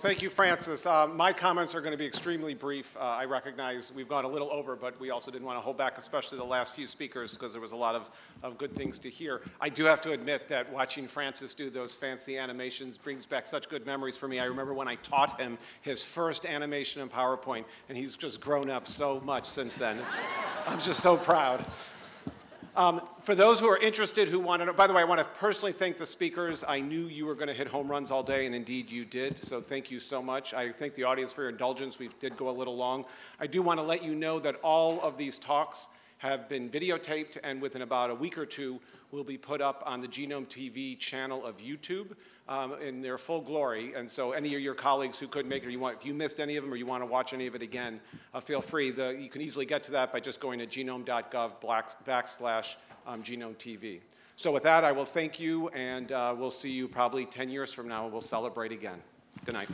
thank you, Francis. Uh, my comments are going to be extremely brief. Uh, I recognize we've gone a little over, but we also didn't want to hold back, especially the last few speakers, because there was a lot of, of good things to hear. I do have to admit that watching Francis do those fancy animations brings back such good memories for me. I remember when I taught him his first animation in PowerPoint, and he's just grown up so much since then. It's, I'm just so proud. Um, for those who are interested who want to know, by the way, I want to personally thank the speakers. I knew you were going to hit home runs all day, and indeed you did, so thank you so much. I thank the audience for your indulgence. We did go a little long. I do want to let you know that all of these talks have been videotaped, and within about a week or two, will be put up on the Genome TV channel of YouTube um, in their full glory. And so any of your colleagues who couldn't make it, you want, if you missed any of them or you want to watch any of it again, uh, feel free. The, you can easily get to that by just going to genome.gov backslash um, genome TV. So with that, I will thank you, and uh, we'll see you probably 10 years from now, and we'll celebrate again. Good night.